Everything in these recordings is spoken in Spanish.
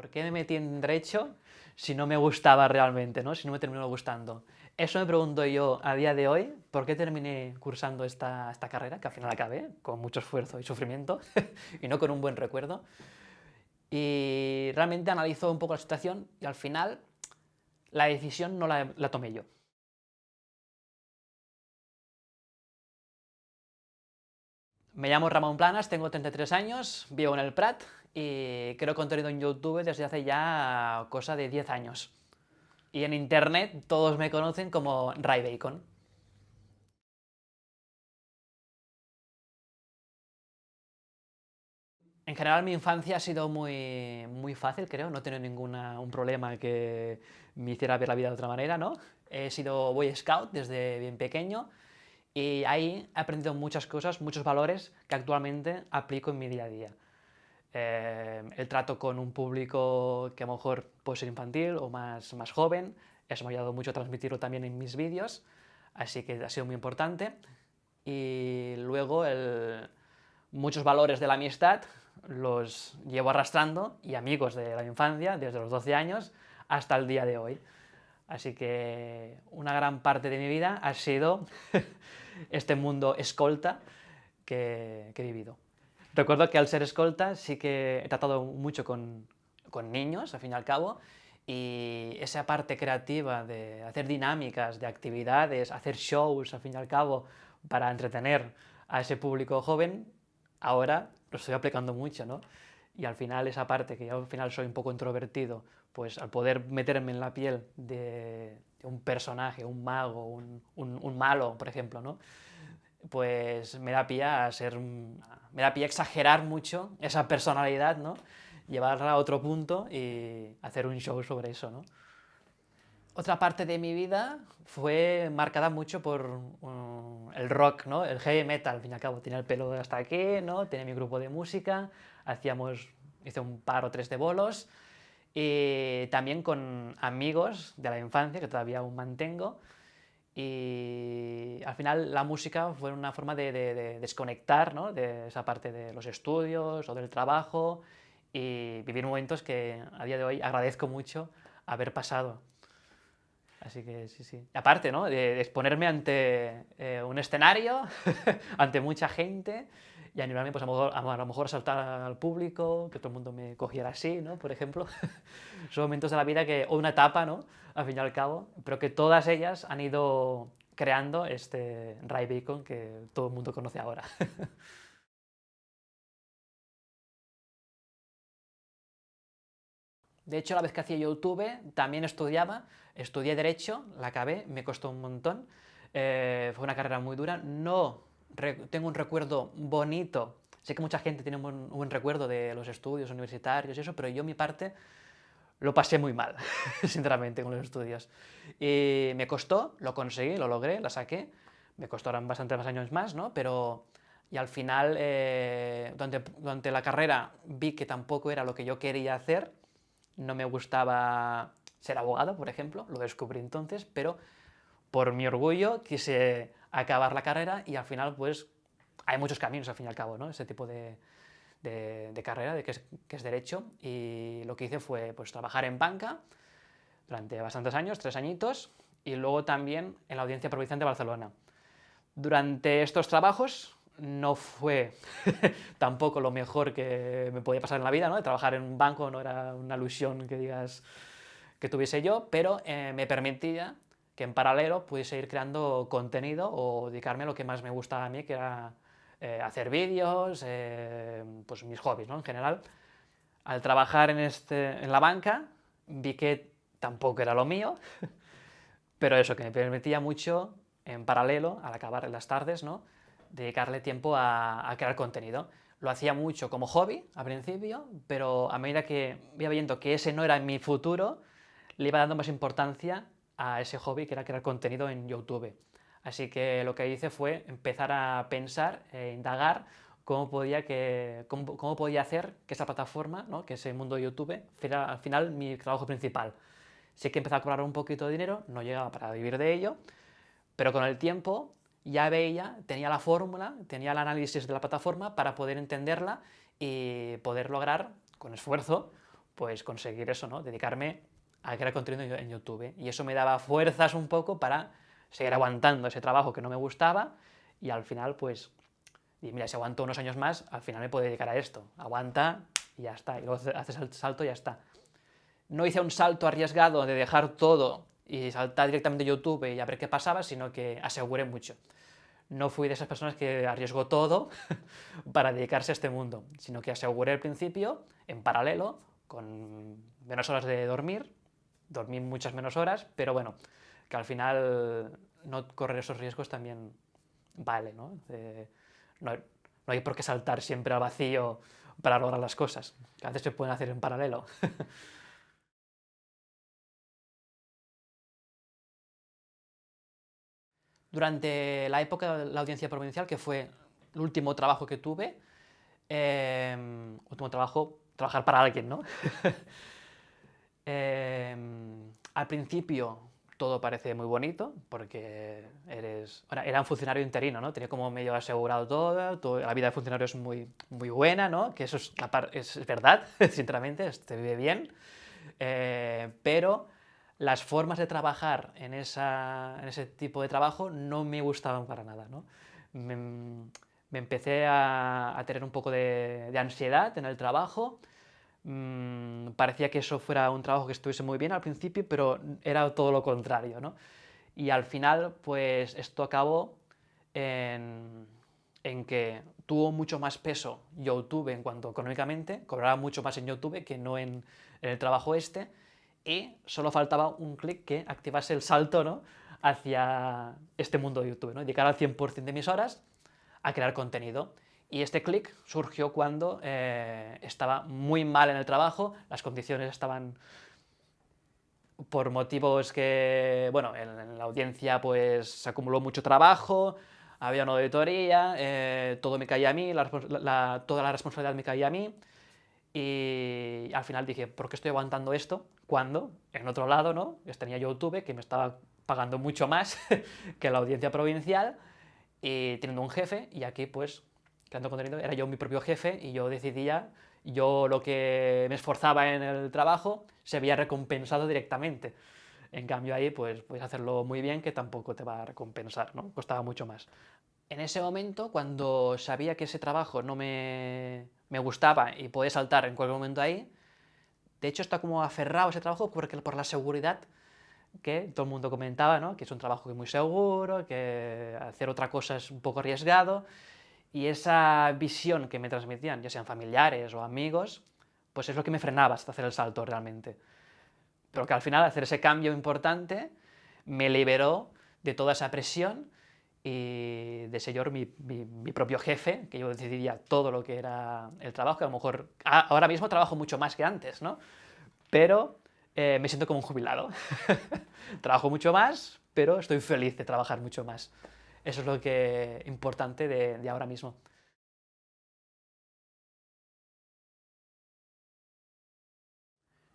¿Por qué me metí en Derecho si no me gustaba realmente, ¿no? si no me terminó gustando? Eso me pregunto yo a día de hoy, ¿por qué terminé cursando esta, esta carrera, que al final acabé, con mucho esfuerzo y sufrimiento, y no con un buen recuerdo? Y realmente analizo un poco la situación y al final la decisión no la, la tomé yo. Me llamo Ramón Planas, tengo 33 años, vivo en el Prat y creo contenido en YouTube desde hace ya cosa de 10 años. Y en internet todos me conocen como Ray Bacon. En general mi infancia ha sido muy, muy fácil, creo, no he tenido ningún problema que me hiciera ver la vida de otra manera, ¿no? He sido Boy Scout desde bien pequeño y ahí he aprendido muchas cosas, muchos valores que actualmente aplico en mi día a día. Eh, el trato con un público que a lo mejor puede ser infantil o más, más joven, eso me ha ayudado mucho a transmitirlo también en mis vídeos, así que ha sido muy importante. Y luego muchos valores de la amistad los llevo arrastrando y amigos de la infancia, desde los 12 años hasta el día de hoy. Así que una gran parte de mi vida ha sido este mundo escolta que he vivido. Recuerdo que al ser escolta sí que he tratado mucho con, con niños, al fin y al cabo, y esa parte creativa de hacer dinámicas, de actividades, hacer shows, al fin y al cabo, para entretener a ese público joven, ahora lo estoy aplicando mucho, ¿no? Y al final esa parte, que yo al final soy un poco introvertido, pues al poder meterme en la piel de, un personaje, un mago, un, un, un malo, por ejemplo, ¿no? pues me da pie a ser, me da pie a exagerar mucho esa personalidad, ¿no? Llevarla a otro punto y hacer un show sobre eso, ¿no? Otra parte de mi vida fue marcada mucho por um, el rock, ¿no? El heavy metal, al fin y al cabo. Tenía el pelo hasta aquí, ¿no? Tenía mi grupo de música, hacíamos, hice un par o tres de bolos, y también con amigos de la infancia, que todavía aún mantengo, y al final la música fue una forma de, desconectar ¿no? de esa parte de los estudios o del trabajo y vivir momentos que a día de hoy agradezco mucho haber pasado. Así que sí, sí. Aparte, ¿no? De, exponerme ante eh, un escenario, ante mucha gente, y animarme pues, a, lo mejor, a, lo mejor a saltar al público, que todo el mundo me cogiera así, ¿no? Por ejemplo. Son momentos de la vida que, o una etapa, ¿no? Al fin y al cabo, pero que todas ellas han ido creando este Ray Bacon que todo el mundo conoce ahora. De hecho, la vez que hacía YouTube también estudiaba, estudié Derecho, la acabé, me costó un montón, eh, fue una carrera muy dura, no tengo un recuerdo bonito, sé que mucha gente tiene un buen recuerdo de los estudios universitarios y eso, pero yo mi parte lo pasé muy mal, sinceramente, con los estudios. Y me costó, lo conseguí, lo logré, la saqué, me costaron bastante más años más, ¿no? Pero y al final, eh, durante, durante la carrera vi que tampoco era lo que yo quería hacer, no me gustaba ser abogado, por ejemplo, lo descubrí entonces, pero por mi orgullo quise acabar la carrera y al final pues hay muchos caminos al fin y al cabo, ¿no? Ese tipo de, de, carrera, de que es, que es, derecho y lo que hice fue pues trabajar en banca durante bastantes años, tres añitos, y luego también en la Audiencia Provincial de Barcelona. Durante estos trabajos no fue tampoco lo mejor que me podía pasar en la vida, ¿no? Trabajar en un banco no era una ilusión que digas que tuviese yo, pero eh, me permitía que en paralelo pudiese ir creando contenido o dedicarme a lo que más me gustaba a mí, que era eh, hacer vídeos, eh, pues mis hobbies, ¿no? En general. Al trabajar en, este, en la banca vi que tampoco era lo mío, pero eso, que me permitía mucho, en paralelo, al acabar en las tardes, ¿no? dedicarle tiempo a, crear contenido. Lo hacía mucho como hobby al principio, pero a medida que iba viendo que ese no era mi futuro, le iba dando más importancia a ese hobby que era crear contenido en YouTube. Así que lo que hice fue empezar a pensar e indagar cómo podía, que, cómo, podía hacer que esa plataforma, ¿no? que ese mundo de YouTube, fuera al final mi trabajo principal. Sé que empecé a cobrar un poquito de dinero, no llegaba para vivir de ello, pero con el tiempo ya veía, tenía la fórmula, tenía el análisis de la plataforma para poder entenderla y poder lograr, con esfuerzo, pues conseguir eso, ¿no? Dedicarme a crear contenido en YouTube. Y eso me daba fuerzas un poco para seguir aguantando ese trabajo que no me gustaba y al final, pues, y mira, si aguanto unos años más, al final me puedo dedicar a esto. Aguanta y ya está. Y luego haces el salto y ya está. No hice un salto arriesgado de dejar todo y saltar directamente a YouTube y a ver qué pasaba, sino que aseguré mucho. No fui de esas personas que arriesgó todo para dedicarse a este mundo, sino que aseguré al principio, en paralelo, con menos horas de dormir, dormí muchas menos horas, pero bueno, que al final no correr esos riesgos también vale, ¿no? no, hay por qué saltar siempre al vacío para lograr las cosas, que a veces se pueden hacer en paralelo. Durante la época de la audiencia provincial, que fue el último trabajo que tuve, em, último trabajo, trabajar para alguien, ¿no? Em, al principio todo parece muy bonito, porque eres... era un funcionario interino, ¿no? Tenía como medio asegurado todo, la vida de funcionario es muy, muy buena, ¿no? Que eso es, es verdad, sinceramente, se vive bien, eh, pero las formas de trabajar en, ese tipo de trabajo no me gustaban para nada, ¿no? me, empecé a, tener un poco de ansiedad en el trabajo, Mm, parecía que eso fuera un trabajo que estuviese muy bien al principio, pero era todo lo contrario, ¿no? Y al final, pues esto acabó en, que tuvo mucho más peso YouTube en cuanto económicamente, cobraba mucho más en YouTube que no en, el trabajo este, y solo faltaba un clic que activase el salto ¿no? hacia este mundo de YouTube, ¿no? dedicar al 100% de mis horas a crear contenido. Y este clic surgió cuando eh, estaba muy mal en el trabajo, las condiciones estaban por motivos que, bueno, en, la audiencia pues se acumuló mucho trabajo, había una auditoría, eh, todo me caía a mí, toda la responsabilidad me caía a mí, y al final dije, ¿por qué estoy aguantando esto? Cuando, en otro lado, ¿no? tenía YouTube, que me estaba pagando mucho más que la audiencia provincial, y teniendo un jefe, y aquí pues creando contenido, era yo mi propio jefe y yo decidía, yo lo que me esforzaba en el trabajo se veía recompensado directamente. En cambio ahí pues puedes hacerlo muy bien que tampoco te va a recompensar, ¿no? Costaba mucho más. En ese momento, cuando sabía que ese trabajo no me, me gustaba y podía saltar en cualquier momento ahí, de hecho está como aferrado a ese trabajo porque, por la seguridad que todo el mundo comentaba, ¿no? que es un trabajo muy seguro, que hacer otra cosa es un poco arriesgado, y esa visión que me transmitían, ya sean familiares o amigos, pues es lo que me frenaba hasta hacer el salto realmente. Pero que al final hacer ese cambio importante me liberó de toda esa presión y de ser yo mi, propio jefe, que yo decidiría todo lo que era el trabajo, que a lo mejor ahora mismo trabajo mucho más que antes, ¿no? Pero eh, me siento como un jubilado. trabajo mucho más, pero estoy feliz de trabajar mucho más. Eso es lo que importante de, ahora mismo.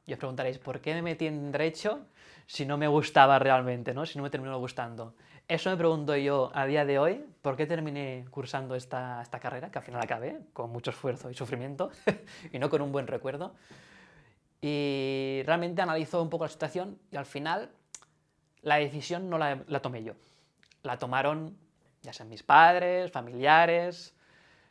Y os preguntaréis, ¿por qué me metí en Derecho si no me gustaba realmente, ¿no? si no me terminó gustando? Eso me pregunto yo a día de hoy, ¿por qué terminé cursando esta, esta carrera, que al final acabé, con mucho esfuerzo y sufrimiento, y no con un buen recuerdo? Y realmente analizo un poco la situación y al final la decisión no la, la tomé yo la tomaron ya sean mis padres, familiares,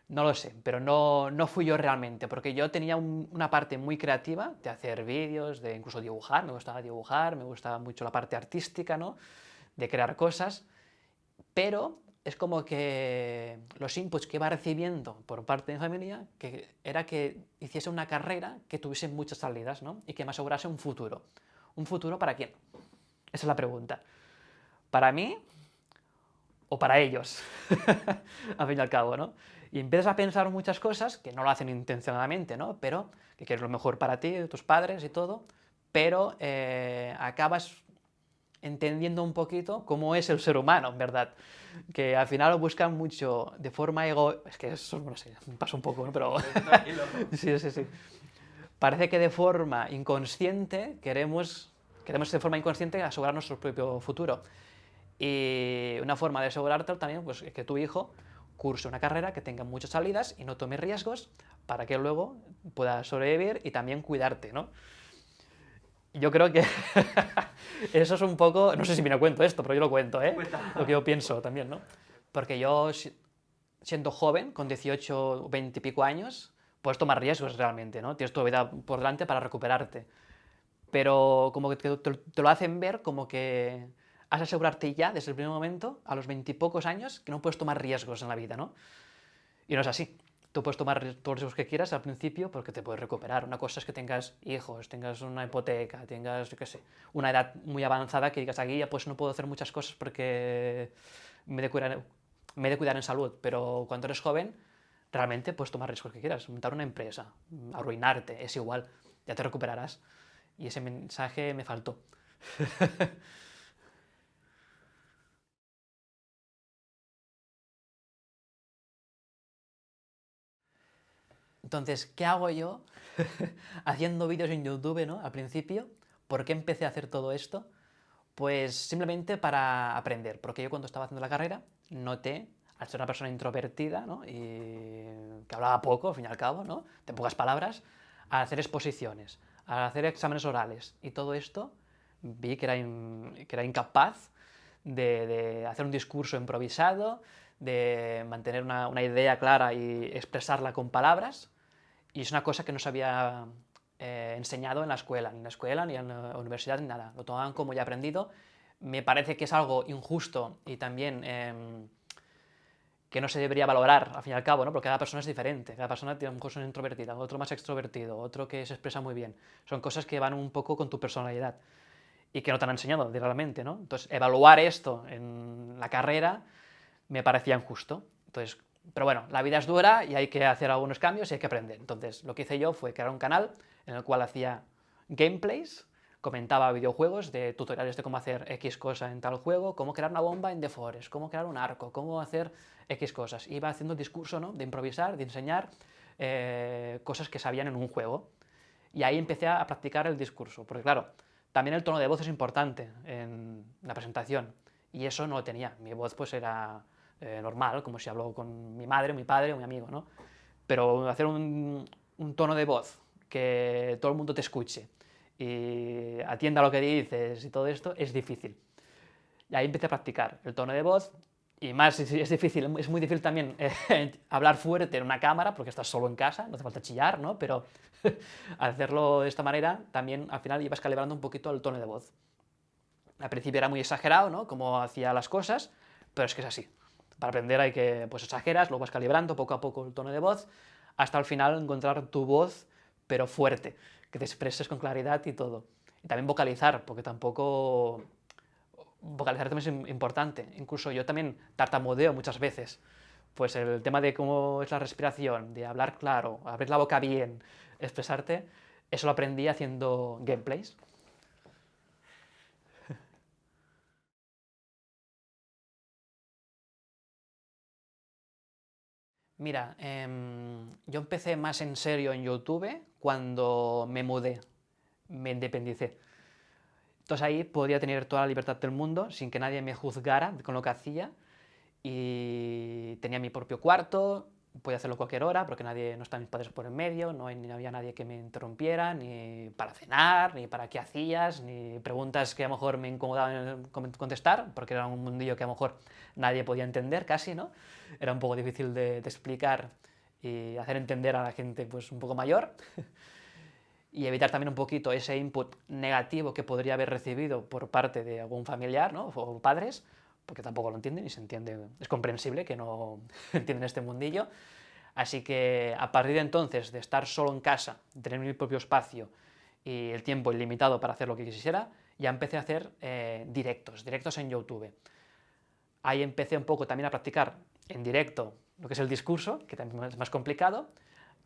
no lo sé, pero no, no fui yo realmente, porque yo tenía una parte muy creativa de hacer vídeos, de incluso dibujar, me gustaba dibujar, me gustaba mucho la parte artística, ¿no? de crear cosas, pero es como que los inputs que iba recibiendo por parte de mi familia que era que hiciese una carrera que tuviese muchas salidas ¿no? y que me asegurase un futuro. ¿Un futuro para quién? Esa es la pregunta. Para mí, o para ellos, al fin y al cabo, ¿no? Y empiezas a pensar muchas cosas que no lo hacen intencionadamente, ¿no? Pero que quieres lo mejor para ti, tus padres y todo, pero eh, acabas entendiendo un poquito cómo es el ser humano, en verdad. Que al final lo buscan mucho de forma ego... Es que eso, no sé, me pasa un poco, ¿no? Pero... sí, sí, sí. Parece que de forma inconsciente queremos, queremos de forma inconsciente asegurar nuestro propio futuro. Y una forma de asegurarte también pues, es que tu hijo curse una carrera que tenga muchas salidas y no tome riesgos para que luego puedas sobrevivir y también cuidarte, ¿no? Yo creo que eso es un poco, no sé si me lo cuento esto, pero yo lo cuento, ¿eh? Lo que yo pienso también, ¿no? Porque yo, siendo joven, con 18, 20 y pico años, puedes tomar riesgos realmente, ¿no? Tienes tu vida por delante para recuperarte. Pero como que te, te lo hacen ver como que has de asegurarte ya, desde el primer momento, a los veintipocos años, que no puedes tomar riesgos en la vida, ¿no? Y no es así. Tú puedes tomar todos los riesgos que quieras al principio porque te puedes recuperar. Una cosa es que tengas hijos, tengas una hipoteca, tengas, yo qué sé, una edad muy avanzada que digas aquí ya pues no puedo hacer muchas cosas porque me he de cuidar, me de cuidar en salud. Pero cuando eres joven, realmente puedes tomar riesgos que quieras. Montar una empresa, arruinarte, es igual. Ya te recuperarás. Y ese mensaje me faltó. Entonces, ¿qué hago yo haciendo vídeos en YouTube, ¿no? Al principio, ¿por qué empecé a hacer todo esto? Pues simplemente para aprender, porque yo cuando estaba haciendo la carrera noté, al ser una persona introvertida, ¿no? y que hablaba poco, al fin y al cabo, ¿no? de pocas palabras, al hacer exposiciones, al hacer exámenes orales y todo esto, vi que era, que era incapaz de, hacer un discurso improvisado, de mantener una idea clara y expresarla con palabras, y es una cosa que no se había eh, enseñado en la escuela, ni en la escuela, ni en la universidad, ni nada. Lo tomaban como ya aprendido. Me parece que es algo injusto y también em, que no se debería valorar, al fin y al cabo, ¿no? porque cada persona es diferente. Cada persona tiene un curso introvertida, otro más extrovertido, otro que se expresa muy bien. Son cosas que van un poco con tu personalidad y que no te han enseñado directamente. ¿no? Entonces, evaluar esto en la carrera me parecía injusto. Entonces, pero bueno, la vida es dura y hay que hacer algunos cambios y hay que aprender. Entonces, lo que hice yo fue crear un canal en el cual hacía gameplays, comentaba videojuegos, de tutoriales de cómo hacer X cosa en tal juego, cómo crear una bomba en The Forest, cómo crear un arco, cómo hacer X cosas. Iba haciendo discurso, ¿no? De improvisar, de enseñar eh, cosas que sabían en un juego. Y ahí empecé a practicar el discurso, porque claro, también el tono de voz es importante en la presentación, y eso no lo tenía. Mi voz pues era eh, normal, como si hablo con mi madre, mi padre o mi amigo, ¿no? Pero hacer un, tono de voz que todo el mundo te escuche y atienda lo que dices y todo esto es difícil. Y ahí empecé a practicar el tono de voz y más es difícil, es muy difícil también eh, hablar fuerte en una cámara porque estás solo en casa, no hace falta chillar, ¿no? Pero hacerlo de esta manera también al final ibas calibrando un poquito el tono de voz. Al principio era muy exagerado, ¿no? Como hacía las cosas, pero es que es así. Para aprender hay que, pues exageras, lo vas calibrando poco a poco el tono de voz, hasta al final encontrar tu voz, pero fuerte, que te expreses con claridad y todo. Y también vocalizar, porque tampoco... Vocalizar también es importante. Incluso yo también tartamudeo muchas veces. Pues el tema de cómo es la respiración, de hablar claro, abrir la boca bien, expresarte, eso lo aprendí haciendo gameplays. Mira, em, yo empecé más en serio en YouTube cuando me mudé, me independicé. Entonces ahí podía tener toda la libertad del mundo sin que nadie me juzgara con lo que hacía y tenía mi propio cuarto, podía hacerlo cualquier hora porque nadie, no estaban mis padres por en medio, no, había nadie que me interrumpiera, ni para cenar, ni para qué hacías, ni preguntas que a lo mejor me incomodaban contestar, porque era un mundillo que a lo mejor nadie podía entender casi, ¿no? Era un poco difícil de, explicar y hacer entender a la gente pues un poco mayor y evitar también un poquito ese input negativo que podría haber recibido por parte de algún familiar ¿no? o padres, porque tampoco lo entienden y se entiende, es comprensible que no entienden este mundillo. Así que a partir de entonces, de estar solo en casa, tener mi propio espacio y el tiempo ilimitado para hacer lo que quisiera, ya empecé a hacer eh, directos, directos en YouTube. Ahí empecé un poco también a practicar en directo lo que es el discurso, que también es más complicado,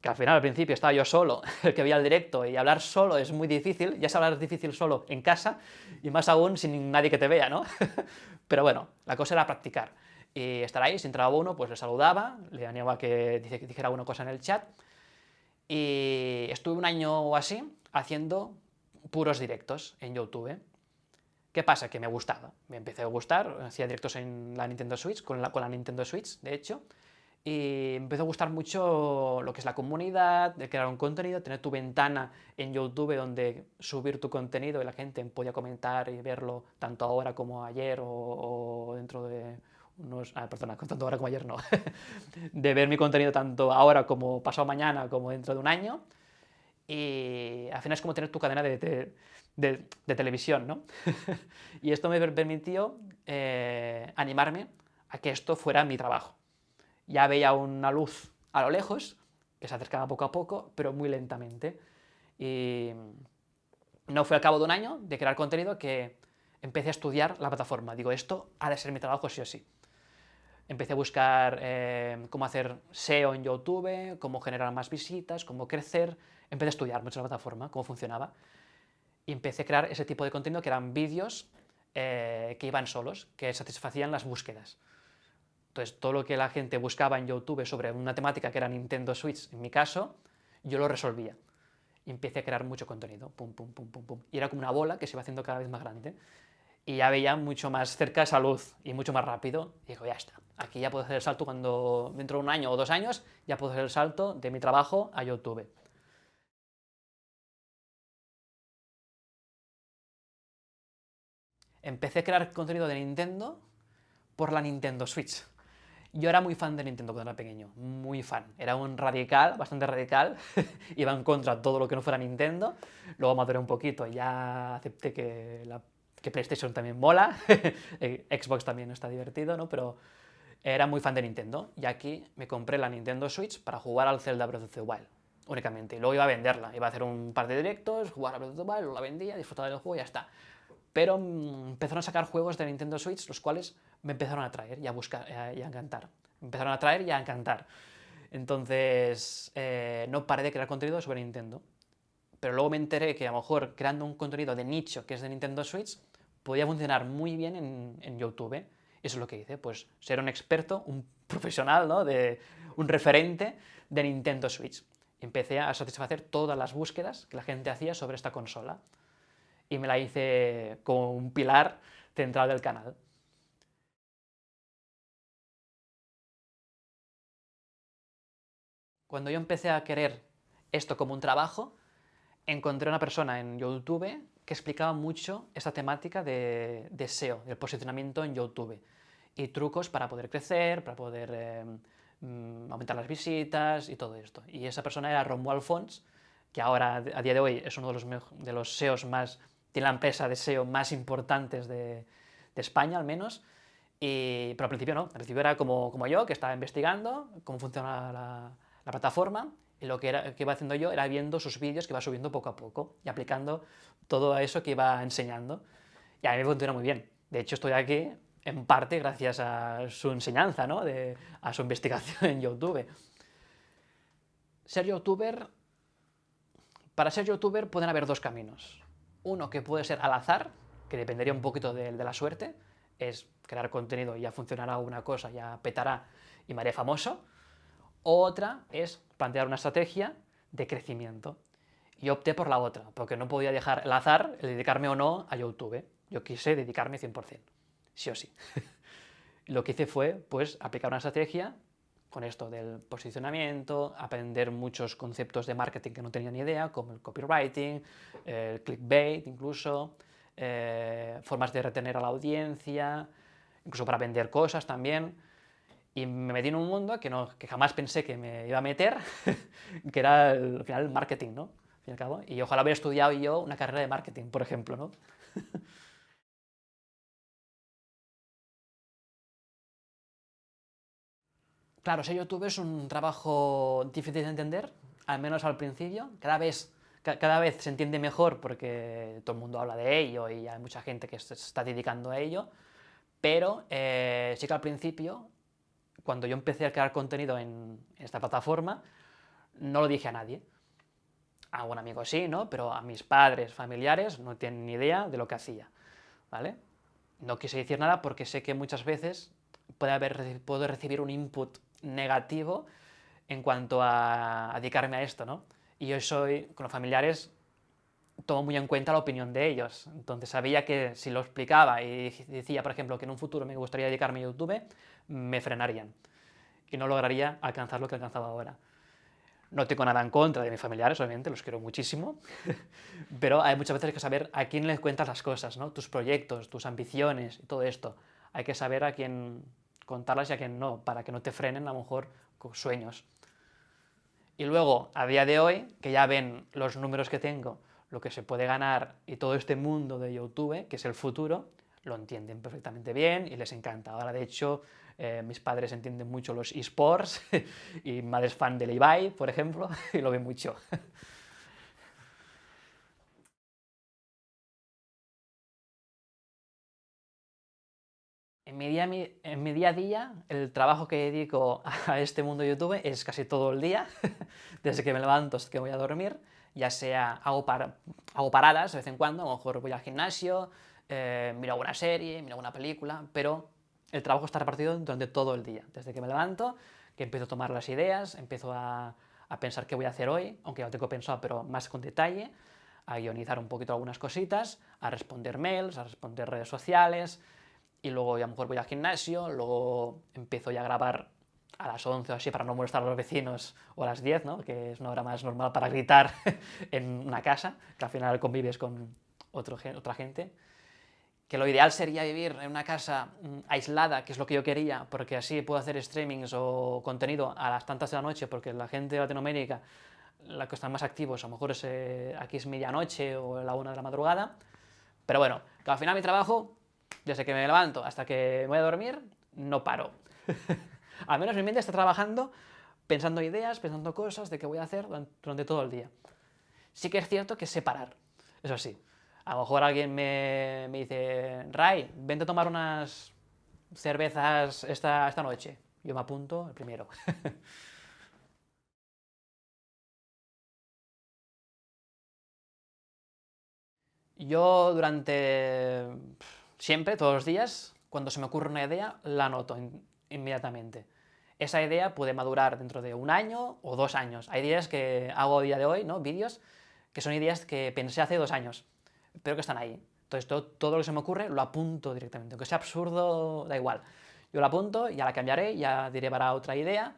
que al final al principio estaba yo solo, el que veía el directo, y hablar solo es muy difícil, ya es hablar difícil solo en casa, y más aún sin nadie que te vea, ¿no? Pero bueno, la cosa era practicar, y estar ahí, si entraba uno, pues le saludaba, le animaba a que dijera una cosa en el chat, y estuve un año o así haciendo puros directos en YouTube. ¿Qué pasa? Que me gustaba, me empecé a gustar, hacía directos en la Nintendo Switch, con la, con la Nintendo Switch, de hecho, y empezó a gustar mucho lo que es la comunidad, de crear un contenido, tener tu ventana en YouTube donde subir tu contenido y la gente podía comentar y verlo tanto ahora como ayer o, dentro de unos... Ah, perdona, tanto ahora como ayer no. de ver mi contenido tanto ahora como pasado mañana como dentro de un año. Y al final es como tener tu cadena de, de, televisión, ¿no? y esto me permitió eh, animarme a que esto fuera mi trabajo ya veía una luz a lo lejos, que se acercaba poco a poco, pero muy lentamente. Y no fue al cabo de un año de crear contenido que empecé a estudiar la plataforma. Digo, esto ha de ser mi trabajo sí o sí. Empecé a buscar eh, cómo hacer SEO en YouTube, cómo generar más visitas, cómo crecer. Empecé a estudiar mucho la plataforma, cómo funcionaba. Y empecé a crear ese tipo de contenido que eran vídeos eh, que iban solos, que satisfacían las búsquedas. Entonces, todo lo que la gente buscaba en YouTube sobre una temática que era Nintendo Switch, en mi caso, yo lo resolvía. Y empecé a crear mucho contenido, pum, pum, pum, pum, pum. Y era como una bola que se iba haciendo cada vez más grande. Y ya veía mucho más cerca esa luz y mucho más rápido. Y digo, ya está, aquí ya puedo hacer el salto cuando dentro de un año o dos años, ya puedo hacer el salto de mi trabajo a YouTube. Empecé a crear contenido de Nintendo por la Nintendo Switch. Yo era muy fan de Nintendo cuando era pequeño, muy fan. Era un radical, bastante radical, iba en contra de todo lo que no fuera Nintendo. Luego maduré un poquito y ya acepté que, la, que PlayStation también mola, eh, Xbox también está divertido, ¿no? Pero era muy fan de Nintendo y aquí me compré la Nintendo Switch para jugar al Zelda Breath of the Wild, únicamente. Y luego iba a venderla, iba a hacer un par de directos, jugar a Breath of the Wild, la vendía, disfrutar del juego y ya está. Pero mm, empezaron a sacar juegos de Nintendo Switch, los cuales me empezaron a atraer y a buscar y a encantar. Empezaron a atraer y a encantar. Entonces, eh, no paré de crear contenido sobre Nintendo. Pero luego me enteré que a lo mejor creando un contenido de nicho que es de Nintendo Switch podía funcionar muy bien en, en YouTube. Eso es lo que hice, pues ser un experto, un profesional, ¿no? de, un referente de Nintendo Switch. Empecé a satisfacer todas las búsquedas que la gente hacía sobre esta consola y me la hice como un pilar central del canal. Cuando yo empecé a querer esto como un trabajo, encontré una persona en YouTube que explicaba mucho esta temática de, SEO, del posicionamiento en YouTube, y trucos para poder crecer, para poder eh, mm, aumentar las visitas y todo esto. Y esa persona era Romuald Fons, que ahora, a día de hoy, es uno de los, de los SEOs más, tiene la empresa de SEO más importantes de, de España, al menos, y, pero al principio no, al principio era como, como yo, que estaba investigando cómo funciona la, la plataforma y lo que, era, que iba haciendo yo era viendo sus vídeos que iba subiendo poco a poco y aplicando todo eso que iba enseñando. Y a mí me funciona muy bien. De hecho, estoy aquí en parte gracias a su enseñanza, ¿no? de, a su investigación en YouTube. Ser youtuber, para ser youtuber pueden haber dos caminos. Uno que puede ser al azar, que dependería un poquito de, la suerte, es crear contenido y ya funcionará una cosa, ya petará y me haré famoso, otra es plantear una estrategia de crecimiento. Y opté por la otra, porque no podía dejar el azar, el dedicarme o no a YouTube. Yo quise dedicarme 100%, sí o sí. Lo que hice fue, pues, aplicar una estrategia con esto del posicionamiento, aprender muchos conceptos de marketing que no tenía ni idea, como el copywriting, el clickbait incluso, eh, formas de retener a la audiencia, incluso para vender cosas también y me metí en un mundo que, no, que jamás pensé que me iba a meter, que era al final el marketing, ¿no? y, al cabo. y ojalá hubiera estudiado yo una carrera de marketing, por ejemplo, ¿no? Claro, ser youtuber es un trabajo difícil de entender, al menos al principio. Cada vez, cada vez se entiende mejor porque todo el mundo habla de ello y hay mucha gente que se está dedicando a ello, pero eh, sí que al principio cuando yo empecé a crear contenido en esta plataforma, no lo dije a nadie. A un amigo sí, ¿no? Pero a mis padres, familiares, no tienen ni idea de lo que hacía, ¿vale? No quise decir nada porque sé que muchas veces puede haber, puedo recibir un input negativo en cuanto a, dedicarme a esto, ¿no? Y yo soy, con los familiares, tomo muy en cuenta la opinión de ellos. Entonces sabía que si lo explicaba y decía, por ejemplo, que en un futuro me gustaría dedicarme a YouTube, me frenarían. y no lograría alcanzar lo que he alcanzado ahora. No tengo nada en contra de mis familiares, obviamente, los quiero muchísimo, pero hay muchas veces que saber a quién le cuentas las cosas, ¿no? tus proyectos, tus ambiciones y todo esto. Hay que saber a quién contarlas y a quién no, para que no te frenen a lo mejor sueños. Y luego, a día de hoy, que ya ven los números que tengo, lo que se puede ganar y todo este mundo de YouTube, que es el futuro, lo entienden perfectamente bien y les encanta. Ahora, de hecho, eh, mis padres entienden mucho los esports y mi madre es fan del Ibai, por ejemplo, y lo ven mucho. Mi, día, en mi día a día, el trabajo que dedico a este mundo YouTube es casi todo el día, desde que me levanto hasta que voy a dormir, ya sea hago, hago paradas de vez en cuando, a lo mejor voy al gimnasio, eh, miro alguna serie, miro alguna película, pero el trabajo está repartido durante todo el día, desde que me levanto, que empiezo a tomar las ideas, empiezo a, pensar qué voy a hacer hoy, aunque ya lo tengo pensado, pero más con detalle, a guionizar un poquito algunas cositas, a responder mails, a responder redes sociales, y luego a lo mejor voy al gimnasio, luego empiezo ya a grabar a las 11 o así para no molestar a los vecinos, o a las 10, ¿no? que es una hora más normal para gritar en una casa, que al final convives con otro, otra gente que lo ideal sería vivir en una casa mm, aislada, que es lo que yo quería, porque así puedo hacer streamings o contenido a las tantas de la noche, porque la gente de Latinoamérica, la que están más activos, a lo mejor es, eh, aquí es medianoche o la una de la madrugada, pero bueno, que al final mi trabajo, desde que me levanto hasta que voy a dormir, no paro. al menos mi mente está trabajando, pensando ideas, pensando cosas de qué voy a hacer durante todo el día. Sí que es cierto que sé parar, eso sí, a lo mejor alguien me, dice, Ray, vente a tomar unas cervezas esta, esta noche. Yo me apunto el primero. Yo durante siempre, todos los días, cuando se me ocurre una idea, la anoto inmediatamente. Esa idea puede madurar dentro de un año o dos años. Hay ideas que hago a día de hoy, ¿no? vídeos, que son ideas que pensé hace dos años pero que están ahí. Entonces todo, lo que se me ocurre lo apunto directamente, aunque sea absurdo, da igual. Yo lo apunto, ya la cambiaré, ya diré para otra idea,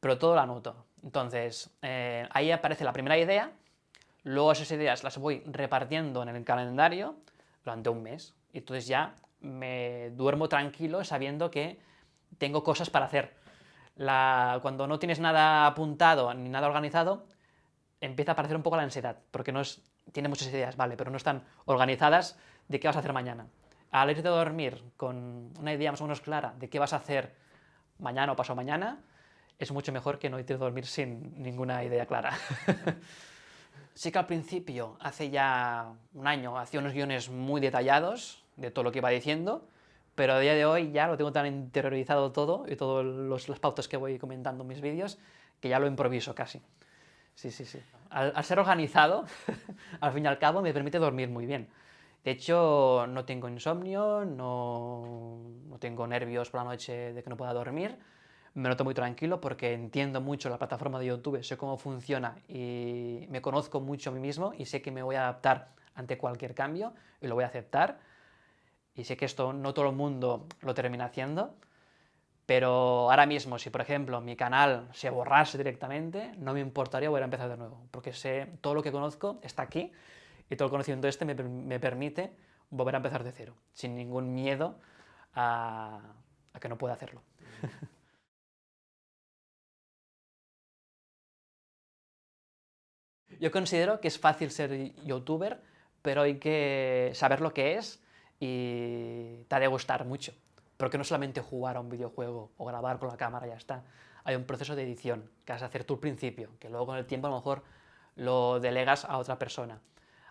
pero todo lo anoto. Entonces, eh, ahí aparece la primera idea, luego esas ideas las voy repartiendo en el calendario durante un mes, y entonces ya me duermo tranquilo sabiendo que tengo cosas para hacer. La, cuando no tienes nada apuntado ni nada organizado, empieza a aparecer un poco la ansiedad, porque no es tiene muchas ideas, vale, pero no están organizadas de qué vas a hacer mañana. Al irte a dormir con una idea más o menos clara de qué vas a hacer mañana o pasado mañana, es mucho mejor que no irte a dormir sin ninguna idea clara. sí que al principio, hace ya un año, hacía unos guiones muy detallados de todo lo que iba diciendo, pero a día de hoy ya lo tengo tan interiorizado todo y todas las pautas que voy comentando en mis vídeos que ya lo improviso casi. Sí, sí, sí. Al, ser organizado, al fin y al cabo, me permite dormir muy bien. De hecho, no tengo insomnio, no, no, tengo nervios por la noche de que no pueda dormir. Me noto muy tranquilo porque entiendo mucho la plataforma de YouTube, sé cómo funciona y me conozco mucho a mí mismo y sé que me voy a adaptar ante cualquier cambio y lo voy a aceptar. Y sé que esto no todo el mundo lo termina haciendo, pero ahora mismo, si por ejemplo mi canal se borrase directamente, no me importaría volver a empezar de nuevo, porque sé, todo lo que conozco está aquí, y todo el conocimiento este me, me permite volver a empezar de cero, sin ningún miedo a, a que no pueda hacerlo. Yo considero que es fácil ser youtuber, pero hay que saber lo que es y te ha de gustar mucho. Porque no solamente jugar a un videojuego o grabar con la cámara ya está. Hay un proceso de edición que has de hacer tú al principio, que luego con el tiempo a lo mejor lo delegas a otra persona.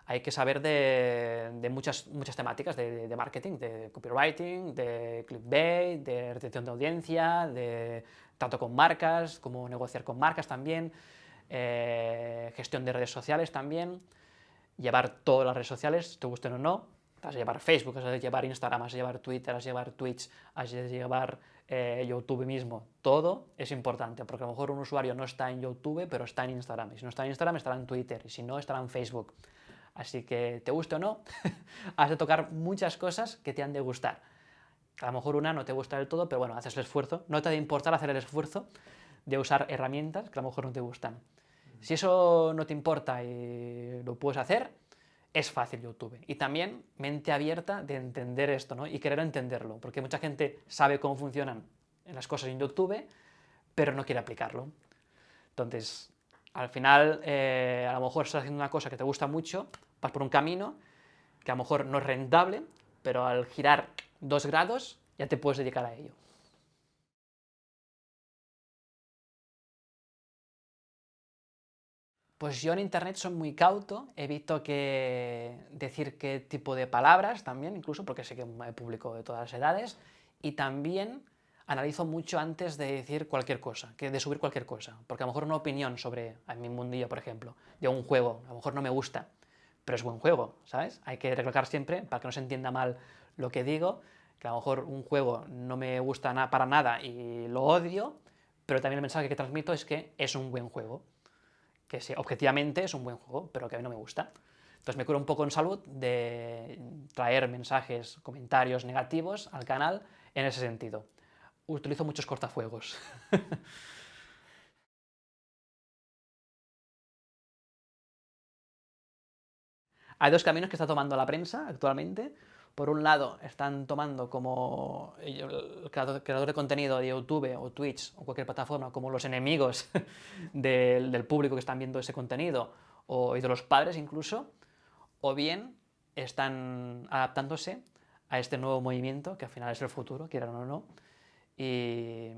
Hay que saber de, muchas, muchas temáticas de, marketing, de copywriting, de clickbait, de retención de audiencia, de tanto con marcas, como negociar con marcas también, eh, gestión de redes sociales también, llevar todas las redes sociales, te gusten o no, has de llevar Facebook, has de llevar Instagram, has de llevar Twitter, has de llevar Twitch, has de llevar eh, YouTube mismo. Todo es importante, porque a lo mejor un usuario no está en YouTube, pero está en Instagram. Y si no está en Instagram, estará en Twitter. Y si no, estará en Facebook. Así que, te guste o no, has de tocar muchas cosas que te han de gustar. A lo mejor una no te gusta del todo, pero bueno, haces el esfuerzo. No te ha de importar hacer el esfuerzo de usar herramientas que a lo mejor no te gustan. Si eso no te importa y lo puedes hacer, es fácil YouTube. Y también mente abierta de entender esto, ¿no? Y querer entenderlo, porque mucha gente sabe cómo funcionan las cosas en YouTube, pero no quiere aplicarlo. Entonces, al final, eh, a lo mejor estás haciendo una cosa que te gusta mucho, vas por un camino que a lo mejor no es rentable, pero al girar dos grados ya te puedes dedicar a ello. Pues yo en internet soy muy cauto, evito que decir qué tipo de palabras también, incluso porque sé que me publico de todas las edades, y también analizo mucho antes de decir cualquier cosa, que de subir cualquier cosa, porque a lo mejor una opinión sobre, en mi mundillo por ejemplo, de un juego, a lo mejor no me gusta, pero es buen juego, ¿sabes? Hay que recalcar siempre, para que no se entienda mal lo que digo, que a lo mejor un juego no me gusta para nada y lo odio, pero también el mensaje que transmito es que es un buen juego que sí, objetivamente es un buen juego, pero que a mí no me gusta. Entonces me curo un poco en salud de traer mensajes, comentarios negativos al canal en ese sentido. Utilizo muchos cortafuegos. Hay dos caminos que está tomando la prensa actualmente por un lado, están tomando como el creador de contenido de YouTube o Twitch o cualquier plataforma como los enemigos del, público que están viendo ese contenido o, y de los padres incluso, o bien están adaptándose a este nuevo movimiento, que al final es el futuro, quieran o no, y,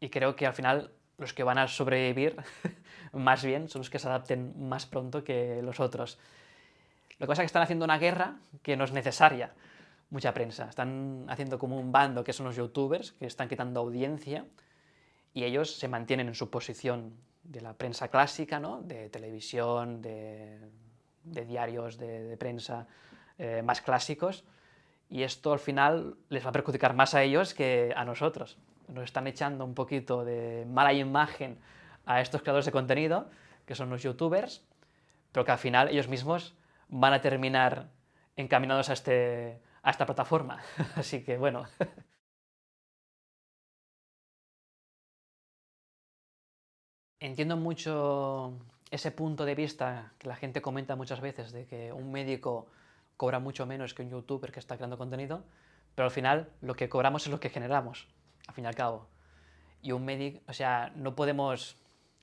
y creo que al final los que van a sobrevivir más bien son los que se adapten más pronto que los otros. Lo que pasa es que están haciendo una guerra que no es necesaria, mucha prensa. Están haciendo como un bando que son los youtubers, que están quitando audiencia, y ellos se mantienen en su posición de la prensa clásica, ¿no? de televisión, de, diarios de, prensa eh, más clásicos, y esto al final les va a perjudicar más a ellos que a nosotros. Nos están echando un poquito de mala imagen a estos creadores de contenido, que son los youtubers, pero que al final ellos mismos van a terminar encaminados a, este, a esta plataforma. Así que bueno. Entiendo mucho ese punto de vista que la gente comenta muchas veces de que un médico cobra mucho menos que un youtuber que está creando contenido, pero al final lo que cobramos es lo que generamos, al fin y al cabo. Y un médico, o sea, no podemos...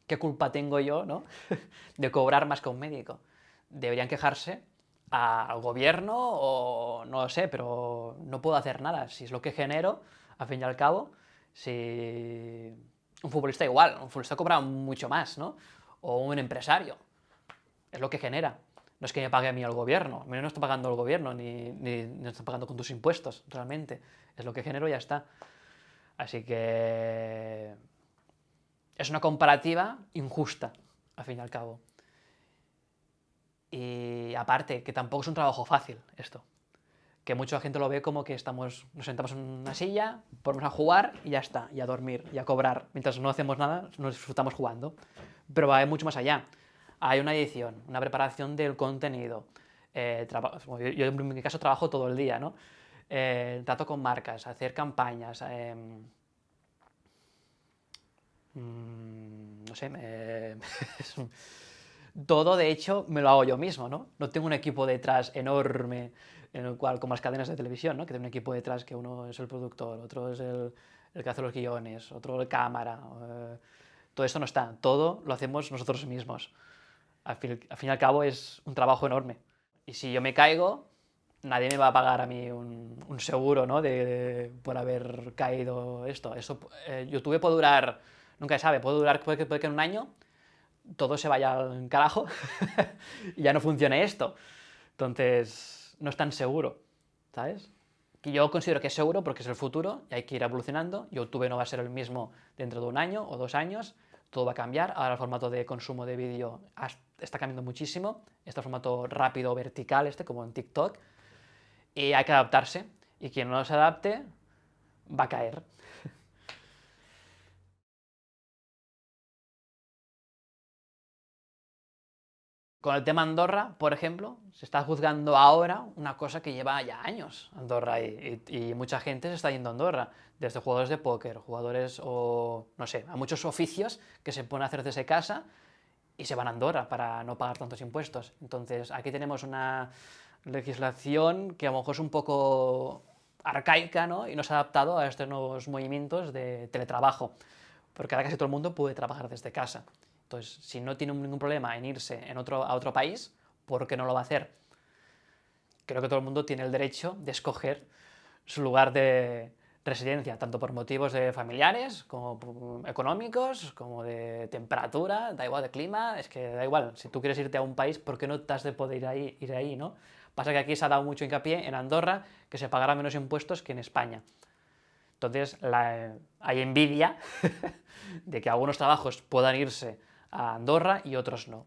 ¿Qué culpa tengo yo, no? de cobrar más que un médico deberían quejarse al gobierno o no sé, pero no puedo hacer nada. Si es lo que genero, al fin y al cabo, si un futbolista igual, un futbolista cobra mucho más, ¿no? O un empresario, es lo que genera. No es que me pague a mí el gobierno, a mí no está pagando el gobierno, ni, ni, ni está pagando con tus impuestos, realmente. Es lo que genero y ya está. Así que es una comparativa injusta, al fin y al cabo. Y aparte, que tampoco es un trabajo fácil esto. Que mucha gente lo ve como que estamos, nos sentamos en una silla, ponemos a jugar y ya está, y a dormir, y a cobrar. Mientras no hacemos nada, nos disfrutamos jugando. Pero va mucho más allá. Hay una edición, una preparación del contenido. Eh, yo, en mi caso trabajo todo el día, ¿no? Eh, trato con marcas, hacer campañas, mm, no sé, todo, de hecho, me lo hago yo mismo, ¿no? No tengo un equipo detrás enorme, en el cual, como las cadenas de televisión, ¿no? Que tiene un equipo detrás que uno es el productor, otro es el, que hace los guiones, otro el cámara... Eh, todo esto no está, todo lo hacemos nosotros mismos. Al fin, y al cabo es un trabajo enorme. Y si yo me caigo, nadie me va a pagar a mí un, seguro ¿no? de, por haber caído esto. Eso eh, YouTube puede durar, nunca se sabe, puede durar, puede puede que en un año todo se vaya al carajo y ya no funcione esto. Entonces, no es tan seguro, ¿sabes? Que yo considero que es seguro porque es el futuro y hay que ir evolucionando. YouTube no va a ser el mismo dentro de un año o dos años, todo va a cambiar. Ahora el formato de consumo de vídeo está cambiando muchísimo. Este formato rápido, vertical, este, como en TikTok. Y hay que adaptarse. Y quien no se adapte, va a caer. Con el tema Andorra, por ejemplo, se está juzgando ahora una cosa que lleva ya años Andorra y, y, mucha gente se está yendo a Andorra, desde jugadores de póker, jugadores o, no sé, a muchos oficios que se ponen a hacer desde casa y se van a Andorra para no pagar tantos impuestos. Entonces, aquí tenemos una legislación que a lo mejor es un poco arcaica ¿no? y no se ha adaptado a estos nuevos movimientos de teletrabajo, porque ahora casi todo el mundo puede trabajar desde casa. Entonces, si no tiene ningún problema en irse en otro, a otro país, ¿por qué no lo va a hacer? Creo que todo el mundo tiene el derecho de escoger su lugar de residencia, tanto por motivos de familiares, como económicos, como de temperatura, da igual de clima, es que da igual, si tú quieres irte a un país, ¿por qué no te has de poder ir ahí, no? Pasa que aquí se ha dado mucho hincapié en Andorra, que se pagará menos impuestos que en España. Entonces, hay envidia de que algunos trabajos puedan irse a Andorra y otros no.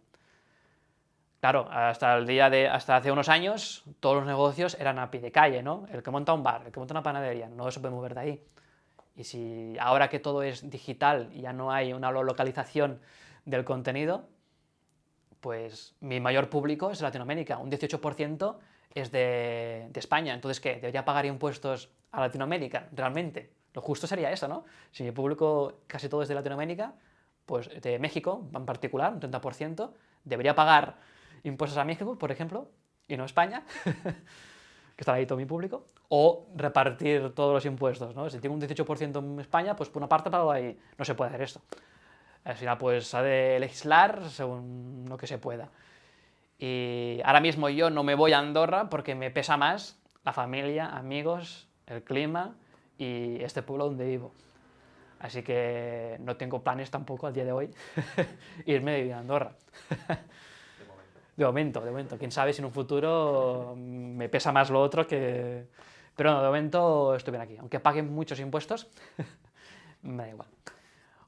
Claro, hasta el día de, hasta hace unos años, todos los negocios eran a pie de calle, ¿no? El que monta un bar, el que monta una panadería, no se puede mover de ahí. Y si ahora que todo es digital y ya no hay una localización del contenido, pues mi mayor público es Latinoamérica, un 18% es de, de, España, entonces ¿qué? ¿Debería pagar impuestos a Latinoamérica? Realmente, lo justo sería eso, ¿no? Si mi público casi todo es de Latinoamérica, pues de México en particular, un 30%, debería pagar impuestos a México, por ejemplo, y no a España, que está ahí todo mi público, o repartir todos los impuestos, ¿no? Si tengo un 18% en España, pues por una parte pago ahí, no se puede hacer esto. Al final, pues ha de legislar según lo que se pueda. Y ahora mismo yo no me voy a Andorra porque me pesa más la familia, amigos, el clima y este pueblo donde vivo. Así que no tengo planes tampoco al día de hoy irme de vivir a Andorra. de momento. De momento, Quién sabe si en un futuro me pesa más lo otro que... Pero no, de momento estoy bien aquí. Aunque paguen muchos impuestos, me da igual.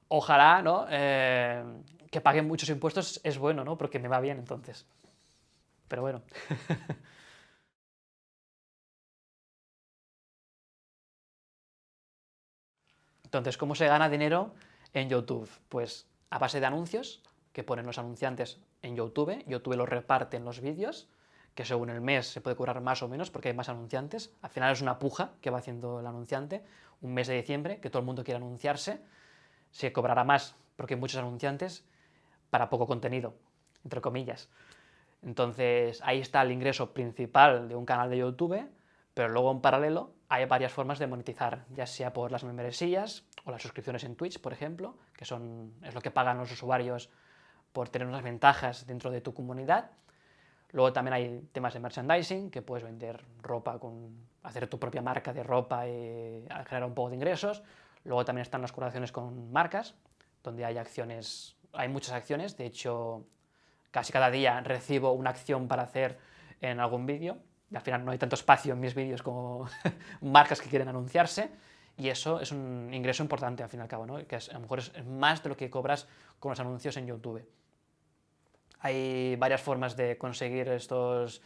Ojalá, ¿no? Eh, que paguen muchos impuestos es bueno, ¿no? Porque me va bien entonces. Pero bueno. Entonces, ¿cómo se gana dinero en YouTube? Pues a base de anuncios que ponen los anunciantes en YouTube, YouTube lo reparte en los vídeos, que según el mes se puede cobrar más o menos porque hay más anunciantes, al final es una puja que va haciendo el anunciante, un mes de diciembre, que todo el mundo quiere anunciarse, se cobrará más porque hay muchos anunciantes para poco contenido, entre comillas. Entonces ahí está el ingreso principal de un canal de YouTube, pero luego en paralelo hay varias formas de monetizar, ya sea por las membresías o las suscripciones en Twitch, por ejemplo, que son, es lo que pagan los usuarios por tener unas ventajas dentro de tu comunidad. Luego también hay temas de merchandising, que puedes vender ropa, con, hacer tu propia marca de ropa y generar un poco de ingresos. Luego también están las colaboraciones con marcas, donde hay acciones, hay muchas acciones, de hecho casi cada día recibo una acción para hacer en algún vídeo, al final no hay tanto espacio en mis vídeos como marcas que quieren anunciarse, y eso es un ingreso importante al fin y al cabo, ¿no? que a lo mejor es más de lo que cobras con los anuncios en YouTube. Hay varias formas de conseguir estos